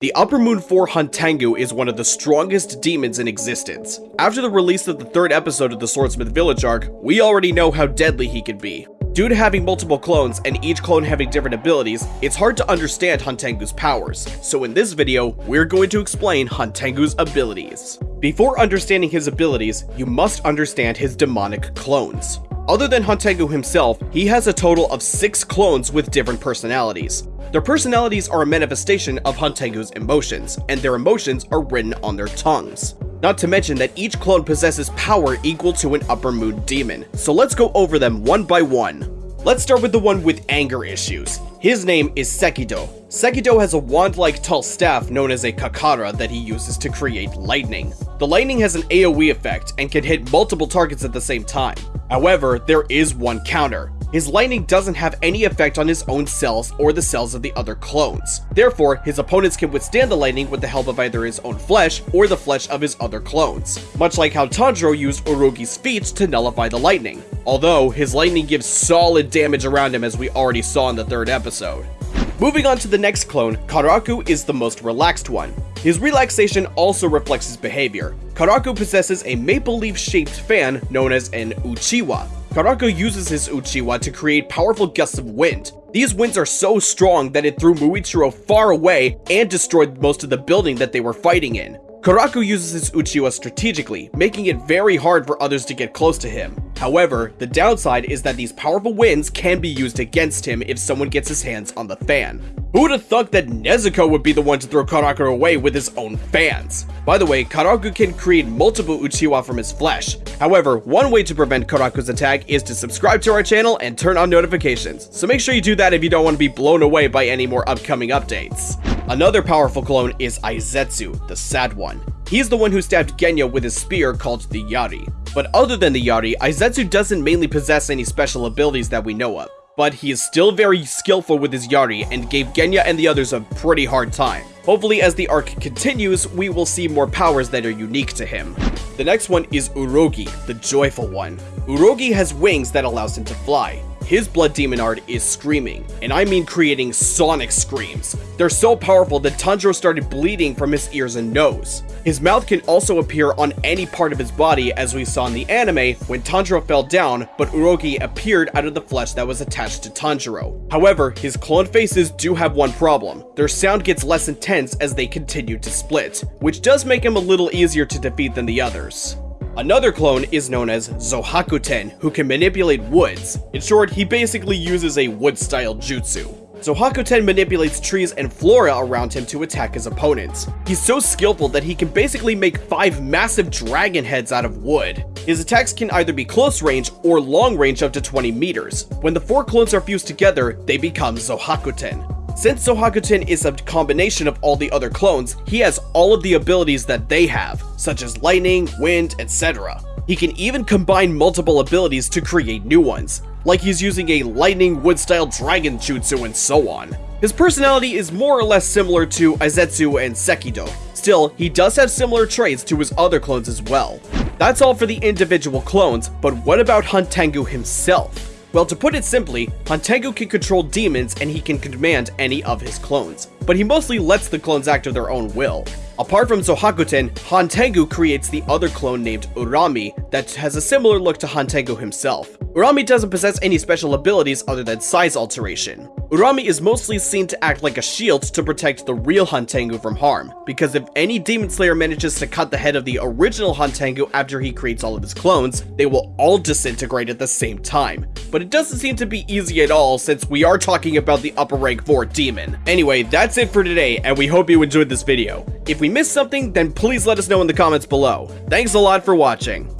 The Upper Moon 4 Hantengu is one of the strongest demons in existence. After the release of the third episode of the Swordsmith Village arc, we already know how deadly he can be. Due to having multiple clones and each clone having different abilities, it's hard to understand Hantengu's powers, so in this video, we're going to explain Hantengu's abilities. Before understanding his abilities, you must understand his demonic clones. Other than Hantengu himself, he has a total of 6 clones with different personalities. Their personalities are a manifestation of Hantengu's emotions, and their emotions are written on their tongues. Not to mention that each clone possesses power equal to an upper moon demon, so let's go over them one by one. Let's start with the one with anger issues. His name is Sekido. Sekido has a wand-like tall staff known as a Kakara that he uses to create lightning. The lightning has an AoE effect and can hit multiple targets at the same time. However, there is one counter. His lightning doesn't have any effect on his own cells or the cells of the other clones. Therefore, his opponents can withstand the lightning with the help of either his own flesh or the flesh of his other clones, much like how Tanjiro used Urogi's feet to nullify the lightning, although his lightning gives solid damage around him as we already saw in the third episode. Moving on to the next clone, Karaku is the most relaxed one. His relaxation also reflects his behavior. Karaku possesses a maple leaf shaped fan known as an Uchiwa, Karaku uses his Uchiwa to create powerful gusts of wind. These winds are so strong that it threw Muichiro far away and destroyed most of the building that they were fighting in. Karaku uses his Uchiwa strategically, making it very hard for others to get close to him. However, the downside is that these powerful winds can be used against him if someone gets his hands on the fan. Who would have thought that Nezuko would be the one to throw Karaku away with his own fans? By the way, Karaku can create multiple Uchiwa from his flesh. However, one way to prevent Karaku's attack is to subscribe to our channel and turn on notifications, so make sure you do that if you don't want to be blown away by any more upcoming updates. Another powerful clone is Aizetsu, the sad one. He's the one who stabbed Genya with his spear called the Yari. But other than the Yari, Aizetsu doesn't mainly possess any special abilities that we know of. But he is still very skillful with his Yari and gave Genya and the others a pretty hard time. Hopefully as the arc continues, we will see more powers that are unique to him. The next one is Urogi, the joyful one. Urogi has wings that allows him to fly. His Blood Demon art is screaming, and I mean creating sonic screams. They're so powerful that Tanjiro started bleeding from his ears and nose. His mouth can also appear on any part of his body as we saw in the anime when Tanjiro fell down, but Urogi appeared out of the flesh that was attached to Tanjiro. However, his clone faces do have one problem. Their sound gets less intense as they continue to split, which does make him a little easier to defeat than the others. Another clone is known as Zohakuten, who can manipulate woods. In short, he basically uses a wood-style jutsu. Zohakuten manipulates trees and flora around him to attack his opponents. He's so skillful that he can basically make five massive dragon heads out of wood. His attacks can either be close range or long range up to 20 meters. When the four clones are fused together, they become Zohakuten. Since Zohakuten is a combination of all the other clones, he has all of the abilities that they have, such as lightning, wind, etc. He can even combine multiple abilities to create new ones, like he's using a lightning wood-style dragon jutsu and so on. His personality is more or less similar to Aizetsu and Sekido. Still, he does have similar traits to his other clones as well. That's all for the individual clones, but what about Hantengu himself? Well, to put it simply, Hantengu can control demons and he can command any of his clones, but he mostly lets the clones act of their own will. Apart from Zohakuten, Hantengu creates the other clone named Urami that has a similar look to Hantengu himself. Urami doesn't possess any special abilities other than size alteration. Urami is mostly seen to act like a shield to protect the real Hantengu from harm, because if any Demon Slayer manages to cut the head of the original Hantengu after he creates all of his clones, they will all disintegrate at the same time. But it doesn't seem to be easy at all since we are talking about the upper rank 4 demon. Anyway, that's it for today, and we hope you enjoyed this video. If we missed something, then please let us know in the comments below. Thanks a lot for watching.